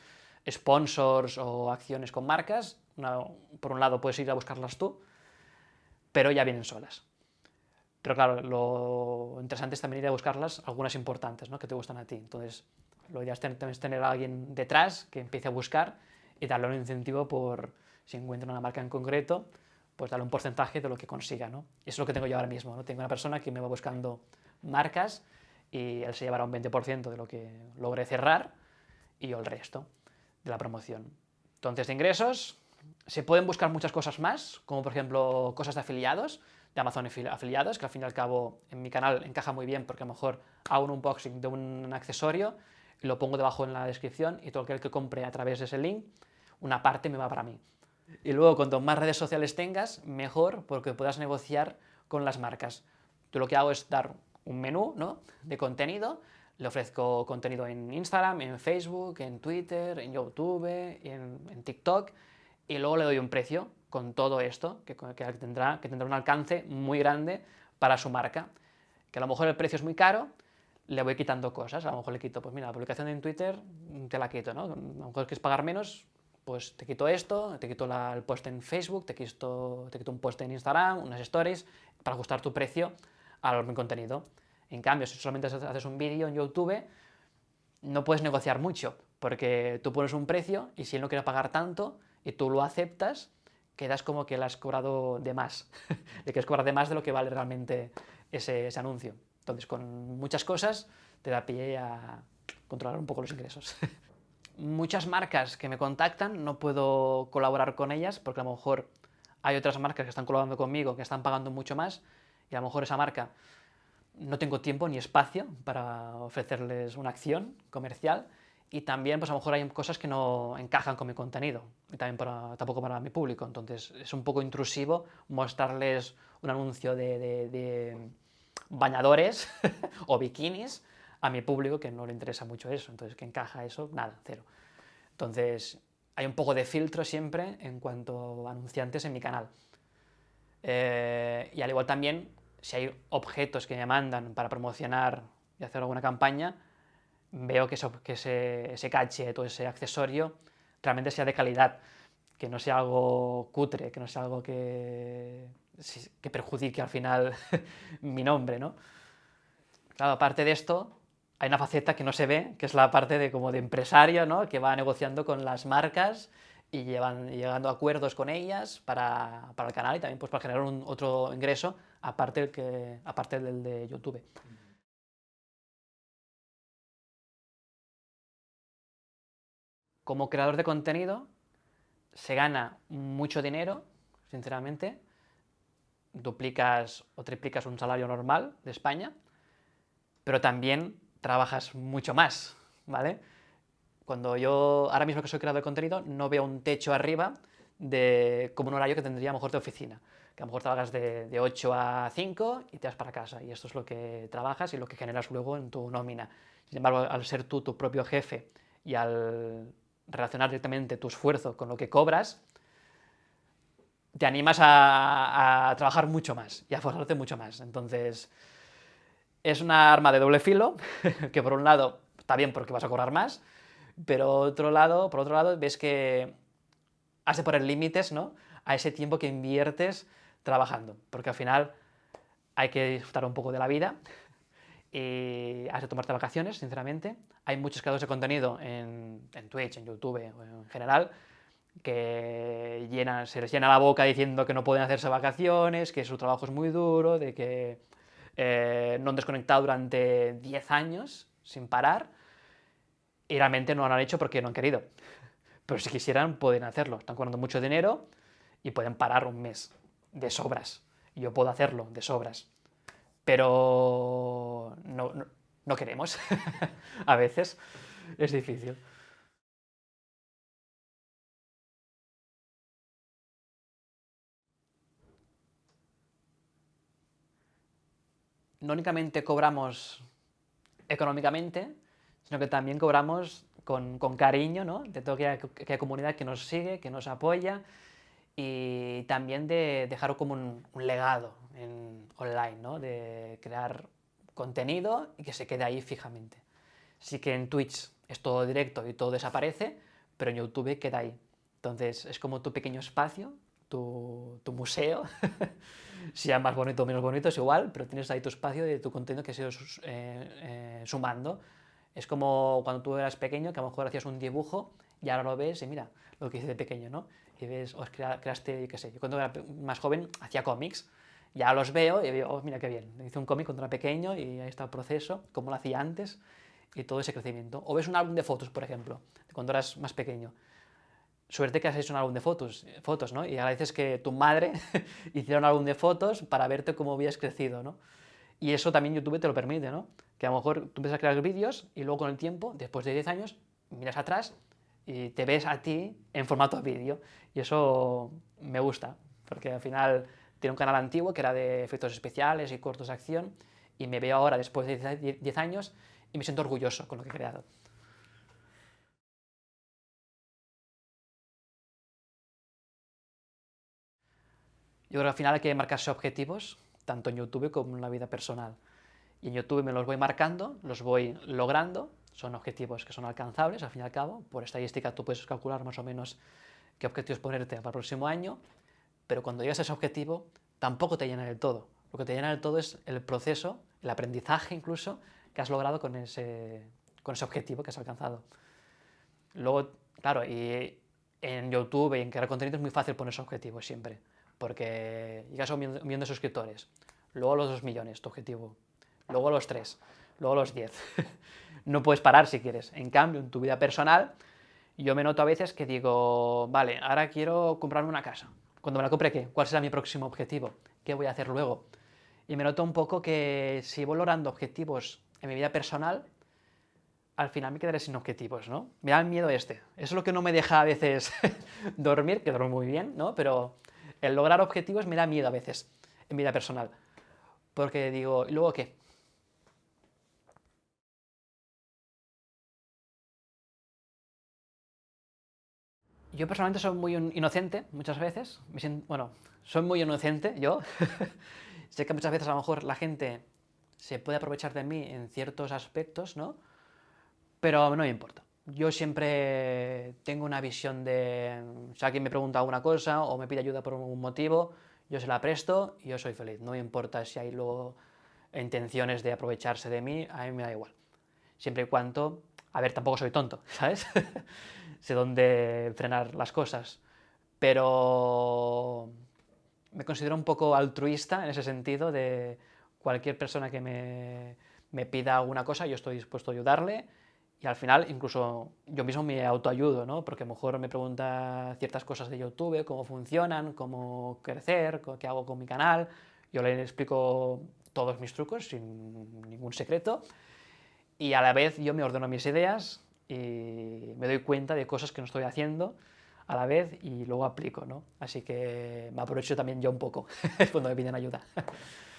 sponsors o acciones con marcas, por un lado puedes ir a buscarlas tú, pero ya vienen solas. Pero claro, lo interesante es también ir a buscarlas, algunas importantes, ¿no? que te gustan a ti. Entonces, lo ideal es tener a alguien detrás que empiece a buscar y darle un incentivo por, si encuentra una marca en concreto, pues darle un porcentaje de lo que consiga, ¿no? Eso es lo que tengo yo ahora mismo, ¿no? Tengo una persona que me va buscando marcas y él se llevará un 20% de lo que logre cerrar y yo el resto de la promoción. Entonces, de ingresos, se pueden buscar muchas cosas más, como por ejemplo cosas de afiliados, de Amazon afiliados, que al fin y al cabo en mi canal encaja muy bien porque a lo mejor hago un unboxing de un accesorio lo pongo debajo en la descripción y todo aquel que compre a través de ese link, una parte me va para mí. Y luego, cuanto más redes sociales tengas, mejor, porque puedas negociar con las marcas. Yo lo que hago es dar un menú ¿no? de contenido, le ofrezco contenido en Instagram, en Facebook, en Twitter, en YouTube, en, en TikTok, y luego le doy un precio con todo esto, que, que, tendrá, que tendrá un alcance muy grande para su marca. Que a lo mejor el precio es muy caro, le voy quitando cosas, a lo mejor le quito, pues mira, la publicación en Twitter te la quito, ¿no? A lo mejor quieres pagar menos, pues te quito esto, te quito el post en Facebook, te quito, te quito un post en Instagram, unas stories, para ajustar tu precio al mi contenido. En cambio, si solamente haces un vídeo en YouTube, no puedes negociar mucho, porque tú pones un precio y si él no quiere pagar tanto y tú lo aceptas, quedas como que le has cobrado de más, le quieres cobrar de más de lo que vale realmente ese, ese anuncio. Entonces, con muchas cosas te da pie a controlar un poco los ingresos. Muchas marcas que me contactan, no puedo colaborar con ellas porque a lo mejor hay otras marcas que están colaborando conmigo que están pagando mucho más y a lo mejor esa marca no tengo tiempo ni espacio para ofrecerles una acción comercial y también pues a lo mejor hay cosas que no encajan con mi contenido y también para, tampoco para mi público, entonces es un poco intrusivo mostrarles un anuncio de, de bañadores o bikinis a mi público que no le interesa mucho eso, entonces que encaja eso, nada, cero. Entonces hay un poco de filtro siempre en cuanto a anunciantes en mi canal. Eh, y al igual también, si hay objetos que me mandan para promocionar y hacer alguna campaña, veo que, eso, que ese, ese caché, todo ese accesorio, realmente sea de calidad, que no sea algo cutre, que no sea algo que, que perjudique al final mi nombre, ¿no? Claro, aparte de esto, hay una faceta que no se ve, que es la parte de como de empresario, ¿no? que va negociando con las marcas y llevan, llegando a acuerdos con ellas para, para, el canal y también pues, para generar un, otro ingreso aparte, que, aparte del de YouTube. Como creador de contenido se gana mucho dinero, sinceramente, duplicas o triplicas un salario normal de España, pero también trabajas mucho más, ¿vale? Cuando yo, ahora mismo que soy creador de contenido, no veo un techo arriba de como un horario que tendría a lo mejor de oficina, que a lo mejor trabajas de, de 8 a 5 y te vas para casa, y esto es lo que trabajas y lo que generas luego en tu nómina. Sin embargo, al ser tú tu propio jefe y al relacionar directamente tu esfuerzo con lo que cobras, te animas a, trabajar mucho más y a forzarte mucho más. Entonces, es una arma de doble filo, que por un lado está bien porque vas a cobrar más, pero otro lado, por otro lado ves que has de poner límites ¿no? a ese tiempo que inviertes trabajando, porque al final hay que disfrutar un poco de la vida y has de tomarte vacaciones, sinceramente. Hay muchos creadores de contenido en, en Twitch, en YouTube en general, que llenan, se les llena la boca diciendo que no pueden hacerse vacaciones, que su trabajo es muy duro, de que eh, no han desconectado durante 10 años sin parar y realmente no lo han hecho porque no han querido. Pero si quisieran pueden hacerlo, están cobrando mucho dinero y pueden parar un mes de sobras. Yo puedo hacerlo de sobras, pero no, no queremos. A veces es difícil. No únicamente cobramos económicamente, sino que también cobramos con, cariño, ¿no? de toda aquella, comunidad que nos sigue, que nos apoya, y también de dejar como un, legado en, online, ¿no? de crear contenido y que se quede ahí fijamente. Sí que en Twitch es todo directo y todo desaparece, pero en YouTube queda ahí. Entonces es como tu pequeño espacio, tu, tu museo, sea más bonito o menos bonito, es igual, pero tienes ahí tu espacio de tu contenido que se ido eh, eh, sumando. Es como cuando tú eras pequeño, que a lo mejor hacías un dibujo y ahora lo ves y mira lo que hice de pequeño, ¿no? Y ves, os creaste, qué sé, yo cuando era más joven hacía cómics, ya los veo y veo, oh, mira qué bien, hice un cómic cuando era pequeño y ahí está el proceso, como lo hacía antes y todo ese crecimiento. O ves un álbum de fotos, por ejemplo, cuando eras más pequeño suerte que has hecho un álbum de fotos, fotos ¿no? Y agradeces que tu madre hiciera un álbum de fotos para verte cómo habías crecido, ¿no? Y eso también YouTube te lo permite, ¿no? Que a lo mejor tú empiezas a crear vídeos y luego con el tiempo, después de 10 años, miras atrás y te ves a ti en formato vídeo. Y eso me gusta, porque al final tiene un canal antiguo que era de efectos especiales y cortos de acción, y me veo ahora, después de 10 años, y me siento orgulloso con lo que he creado. Yo creo que al final hay que marcarse objetivos, tanto en YouTube como en la vida personal. Y en YouTube me los voy marcando, los voy logrando, son objetivos que son alcanzables, al fin y al cabo. Por estadística tú puedes calcular más o menos qué objetivos ponerte para el próximo año, pero cuando llegas a ese objetivo tampoco te llena del todo. Lo que te llena del todo es el proceso, el aprendizaje incluso, que has logrado con ese, con ese objetivo que has alcanzado. Luego, claro, y en YouTube y en crear contenido es muy fácil ponerse objetivos siempre, porque llegas a un millón de suscriptores, luego los 2 millones, tu objetivo, luego los 3, luego los 10. no puedes parar si quieres. En cambio, en tu vida personal, yo me noto a veces que digo, vale, ahora quiero comprarme una casa. Cuando me la compre, ¿qué? ¿Cuál será mi próximo objetivo? ¿Qué voy a hacer luego? Y me noto un poco que si voy logrando objetivos en mi vida personal, al final me quedaré sin objetivos, ¿no? Me da miedo este. Eso es lo que no me deja a veces dormir, que duermo muy bien, ¿no? Pero el lograr objetivos me da miedo a veces en vida personal. Porque digo, ¿y luego qué? Yo personalmente soy muy inocente muchas veces, bueno, soy muy inocente yo, sé que muchas veces a lo mejor la gente se puede aprovechar de mí en ciertos aspectos, ¿no? pero no me importa. Yo siempre tengo una visión de, si alguien me pregunta alguna cosa o me pide ayuda por algún motivo, yo se la presto y yo soy feliz. No me importa si hay luego intenciones de aprovecharse de mí, a mí me da igual. Siempre y cuando, a ver, tampoco soy tonto, ¿sabes? sé dónde frenar las cosas, pero me considero un poco altruista en ese sentido de cualquier persona que me, me pida alguna cosa, yo estoy dispuesto a ayudarle y al final incluso yo mismo me autoayudo, ¿no? Porque a lo mejor me pregunta ciertas cosas de YouTube, cómo funcionan, cómo crecer, qué hago con mi canal, yo le explico todos mis trucos sin ningún secreto y a la vez yo me ordeno mis ideas y me doy cuenta de cosas que no estoy haciendo a la vez y luego aplico, ¿no? Así que me aprovecho también yo un poco cuando me piden ayuda.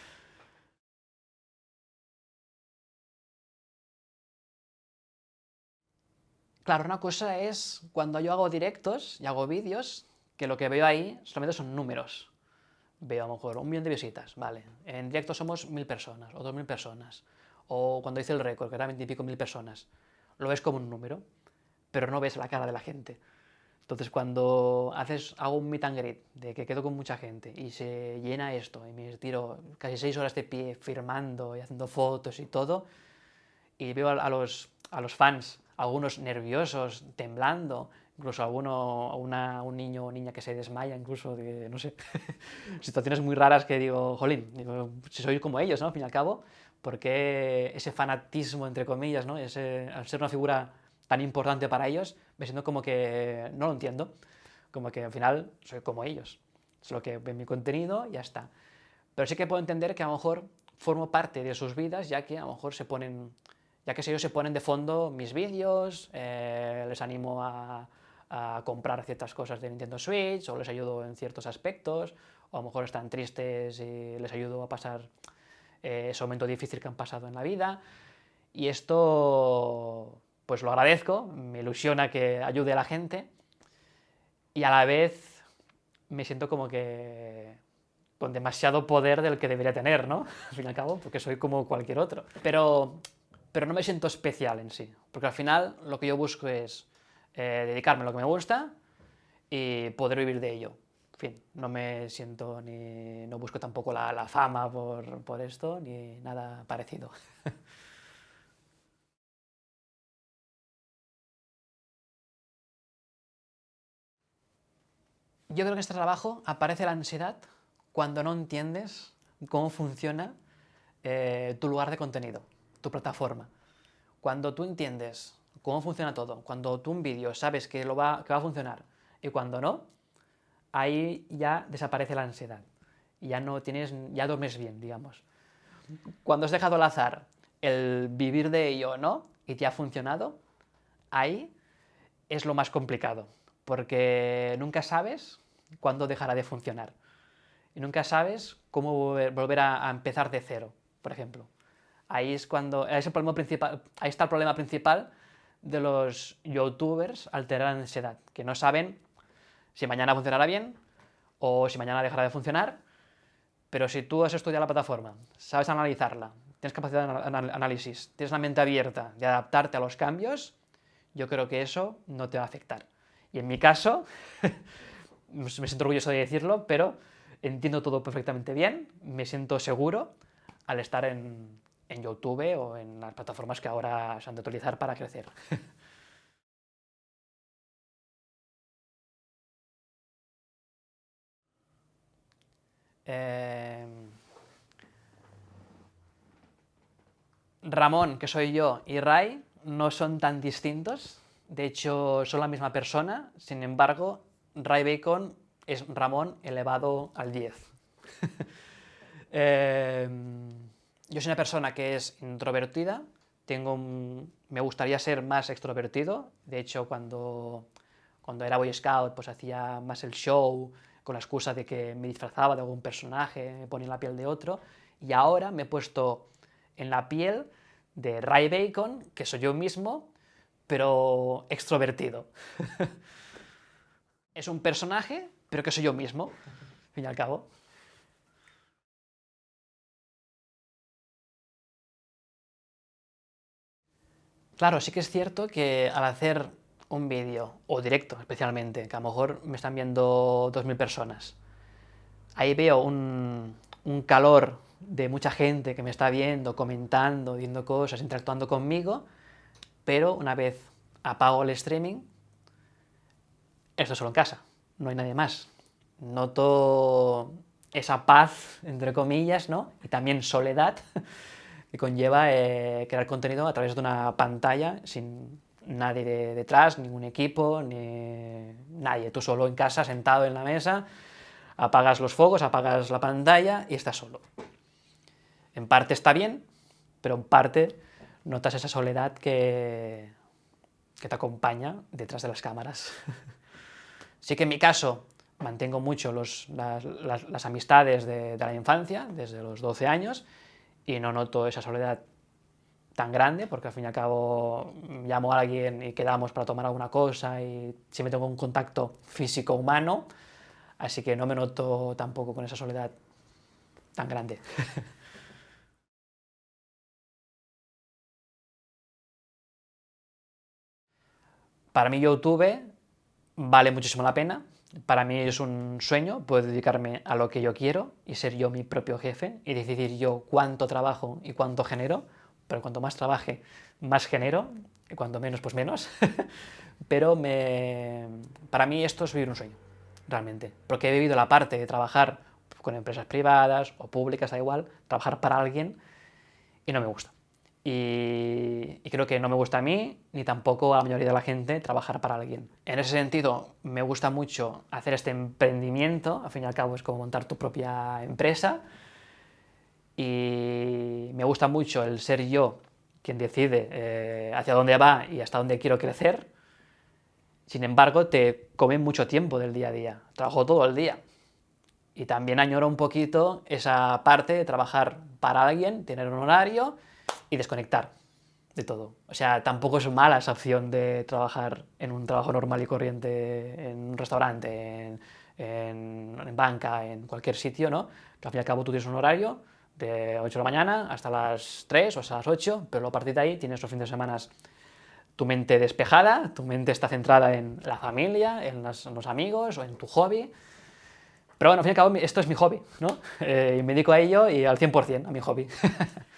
Claro, una cosa es cuando yo hago directos y hago vídeos, que lo que veo ahí solamente son números. Veo a lo mejor un millón de visitas, vale. En directo somos mil personas o dos mil personas. O cuando hice el récord, que era veintipico mil personas. Lo ves como un número, pero no ves la cara de la gente. Entonces cuando haces, hago un meet and greet, de que quedo con mucha gente y se llena esto, y me tiro casi seis horas de pie firmando y haciendo fotos y todo, y veo a los, a los fans algunos nerviosos, temblando, incluso alguno, una, un niño o niña que se desmaya, incluso, de, no sé, situaciones muy raras que digo, jolín, digo, si soy como ellos, ¿no? Al fin y al cabo, porque ese fanatismo, entre comillas, ¿no? Ese, al ser una figura tan importante para ellos, me siento como que no lo entiendo, como que al final soy como ellos, solo que ven mi contenido y ya está. Pero sí que puedo entender que a lo mejor formo parte de sus vidas, ya que a lo mejor se ponen ya que si ellos se ponen de fondo mis vídeos, eh, les animo a, comprar ciertas cosas de Nintendo Switch, o les ayudo en ciertos aspectos, o a lo mejor están tristes y les ayudo a pasar eh, ese momento difícil que han pasado en la vida, y esto pues lo agradezco, me ilusiona que ayude a la gente, y a la vez me siento como que con demasiado poder del que debería tener, ¿no? Al fin y al cabo, porque soy como cualquier otro. Pero pero no me siento especial en sí, porque al final lo que yo busco es eh, dedicarme a lo que me gusta y poder vivir de ello. Fin, no me siento ni, no busco tampoco la, la fama por, por esto, ni nada parecido. Yo creo que en este trabajo aparece la ansiedad cuando no entiendes cómo funciona eh, tu lugar de contenido tu plataforma. Cuando tú entiendes cómo funciona todo, cuando tú un vídeo sabes que, lo va, a funcionar y cuando no, ahí ya desaparece la ansiedad. Y ya no tienes, ya duermes bien, digamos. Cuando has dejado al azar el vivir de ello no, y te ha funcionado, ahí es lo más complicado, porque nunca sabes cuándo dejará de funcionar. Y nunca sabes cómo volver a empezar de cero, por ejemplo. Ahí es cuando, es el problema principal, ahí está el problema principal de los youtubers alterar la ansiedad, que no saben si mañana funcionará bien o si mañana dejará de funcionar, pero si tú has estudiado la plataforma, sabes analizarla, tienes capacidad de análisis, tienes la mente abierta de adaptarte a los cambios, yo creo que eso no te va a afectar. Y en mi caso, me siento orgulloso de decirlo, pero entiendo todo perfectamente bien, me siento seguro al estar en, en YouTube o en las plataformas que ahora se han de utilizar para crecer. Em, Ramón, que soy yo, y Ray no son tan distintos, de hecho son la misma persona, sin embargo, Ray Bacon es Ramón elevado al 10. Em, yo soy una persona que es introvertida, tengo me gustaría ser más extrovertido, de hecho cuando, cuando era Boy Scout pues hacía más el show, con la excusa de que me disfrazaba de algún personaje, me ponía en la piel de otro, y ahora me he puesto en la piel de Ray Bacon, que soy yo mismo, pero extrovertido. es un personaje, pero que soy yo mismo, al fin y al cabo. Claro, sí que es cierto que al hacer un vídeo, o directo especialmente, que a lo mejor me están viendo 2.000 personas, ahí veo un, un calor de mucha gente que me está viendo, comentando, viendo cosas, interactuando conmigo, pero una vez apago el streaming, esto solo en casa, no hay nadie más. Noto esa paz, entre comillas, ¿no? y también soledad que conlleva eh, crear contenido a través de una pantalla sin nadie detrás, ningún equipo, ni nadie, tú solo en casa, sentado en la mesa, apagas los focos, apagas la pantalla y estás solo. En parte está bien, pero en parte notas esa soledad que, que te acompaña detrás de las cámaras. sí que en mi caso mantengo mucho las, amistades de, la infancia, desde los 12 años, y no noto esa soledad tan grande, porque al fin y al cabo llamo a alguien y quedamos para tomar alguna cosa y siempre tengo un contacto físico humano, así que no me noto tampoco con esa soledad tan grande. Para mí YouTube vale muchísimo la pena, para mí es un sueño poder dedicarme a lo que yo quiero y ser yo mi propio jefe y decidir yo cuánto trabajo y cuánto genero, pero cuanto más trabaje, más genero, y cuanto menos, pues menos. pero me... para mí esto es vivir un sueño, realmente, porque he vivido la parte de trabajar con empresas privadas o públicas, da igual, trabajar para alguien y no me gusta y, creo que no me gusta a mí, ni tampoco a la mayoría de la gente, trabajar para alguien. En ese sentido, me gusta mucho hacer este emprendimiento, al fin y al cabo es como montar tu propia empresa, y me gusta mucho el ser yo quien decide eh, hacia dónde va y hasta dónde quiero crecer, sin embargo, te come mucho tiempo del día a día, trabajo todo el día. Y también añoro un poquito esa parte de trabajar para alguien, tener un horario, y desconectar de todo. O sea, tampoco es mala esa opción de trabajar en un trabajo normal y corriente, en un restaurante, en, en, banca, en cualquier sitio, ¿no? Que al fin y al cabo tú tienes un horario de 8 de la mañana hasta las 3 o hasta las 8, pero a partir de ahí tienes los fines de semana tu mente despejada, tu mente está centrada en la familia, en, los amigos o en tu hobby. Pero bueno, al fin y al cabo esto es mi hobby, ¿no? Eh, me dedico a ello y al 100% a mi hobby.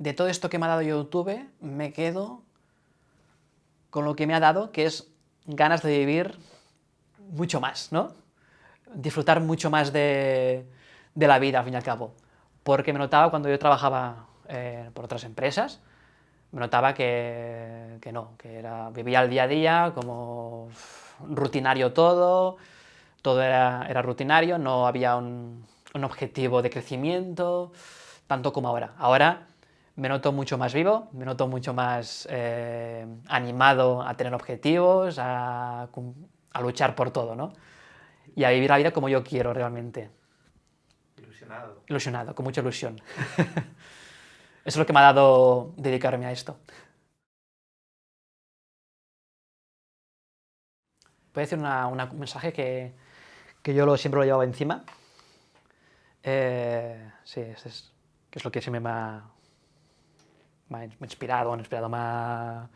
de todo esto que me ha dado YouTube, me quedo con lo que me ha dado, que es ganas de vivir mucho más, ¿no? Disfrutar mucho más de, la vida, al fin y al cabo. Porque me notaba cuando yo trabajaba eh, por otras empresas, me notaba que, no, que era, vivía el día a día como rutinario todo, todo era, rutinario, no había un, un objetivo de crecimiento, tanto como ahora. Ahora me noto mucho más vivo, me noto mucho más eh, animado a tener objetivos, a, luchar por todo, ¿no? Y a vivir la vida como yo quiero realmente. Ilusionado. Ilusionado, con mucha ilusión. Eso es lo que me ha dado dedicarme a esto. Voy a decir un mensaje que, yo lo, siempre lo llevaba encima. Eh, sí, es, que es lo que siempre me ha, me ha inspirado, me ha inspirado, me ha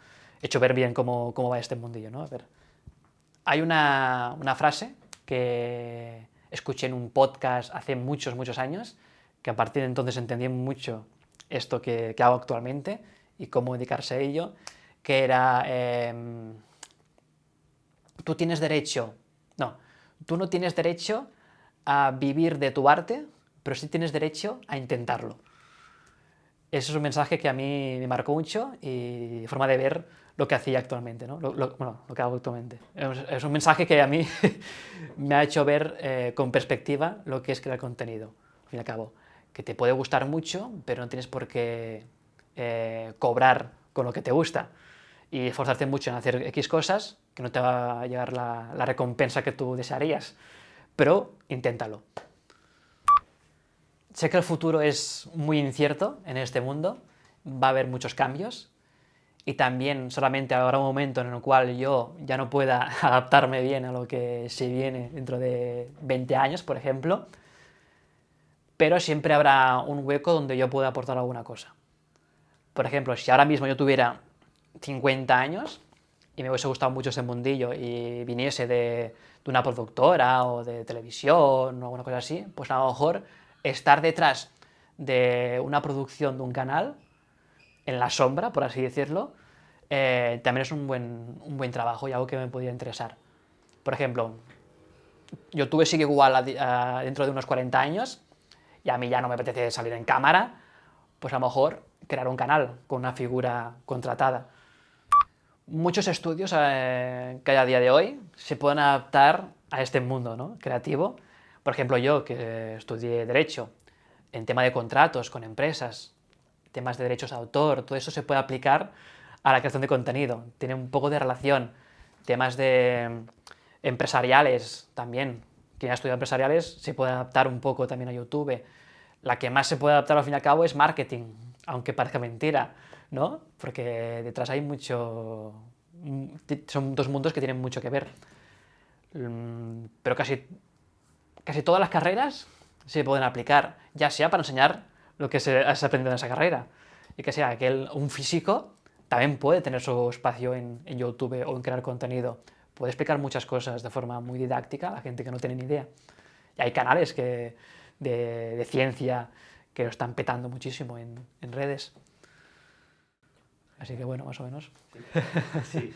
hecho ver bien cómo, cómo va este mundillo, ¿no? A ver. Hay una, una frase que escuché en un podcast hace muchos, muchos años, que a partir de entonces entendí mucho esto que, que hago actualmente y cómo dedicarse a ello, que era, em, tú tienes derecho, no, tú no tienes derecho a vivir de tu arte, pero sí tienes derecho a intentarlo. Ese es un mensaje que a mí me marcó mucho y forma de ver lo que hacía actualmente, ¿no? lo, bueno, lo que hago actualmente. Es, un mensaje que a mí me ha hecho ver eh, con perspectiva lo que es crear contenido, al fin y al cabo. Que te puede gustar mucho, pero no tienes por qué eh, cobrar con lo que te gusta y esforzarte mucho en hacer X cosas, que no te va a llegar la, la recompensa que tú desearías, pero inténtalo. Sé que el futuro es muy incierto en este mundo, va a haber muchos cambios, y también solamente habrá un momento en el cual yo ya no pueda adaptarme bien a lo que se viene dentro de 20 años, por ejemplo, pero siempre habrá un hueco donde yo pueda aportar alguna cosa. Por ejemplo, si ahora mismo yo tuviera 50 años y me hubiese gustado mucho ese mundillo y viniese de, de una productora o de televisión o alguna cosa así, pues a lo mejor estar detrás de una producción de un canal, en la sombra, por así decirlo, eh, también es un buen, un buen trabajo y algo que me podría interesar. Por ejemplo, YouTube sigue igual dentro de unos 40 años y a mí ya no me apetece salir en cámara, pues a lo mejor crear un canal con una figura contratada. Muchos estudios eh, que hay a día de hoy se pueden adaptar a este mundo ¿no? creativo. Por ejemplo, yo que estudié Derecho, en tema de contratos con empresas, temas de derechos de autor, todo eso se puede aplicar a la creación de contenido. Tiene un poco de relación. Temas de empresariales también. Quien ha estudiado empresariales se puede adaptar un poco también a YouTube. La que más se puede adaptar al fin y al cabo es marketing, aunque parezca mentira, ¿no? Porque detrás hay mucho... Son dos mundos que tienen mucho que ver. Mm, pero casi, casi todas las carreras se pueden aplicar, ya sea para enseñar lo que se ha aprendido en esa carrera, y que sea aquel, un físico también puede tener su espacio en, YouTube o en crear contenido. Puede explicar muchas cosas de forma muy didáctica a la gente que no tiene ni idea. Y hay canales de, ciencia que lo están petando muchísimo en, redes. Así que bueno, más o menos. Sí. sí.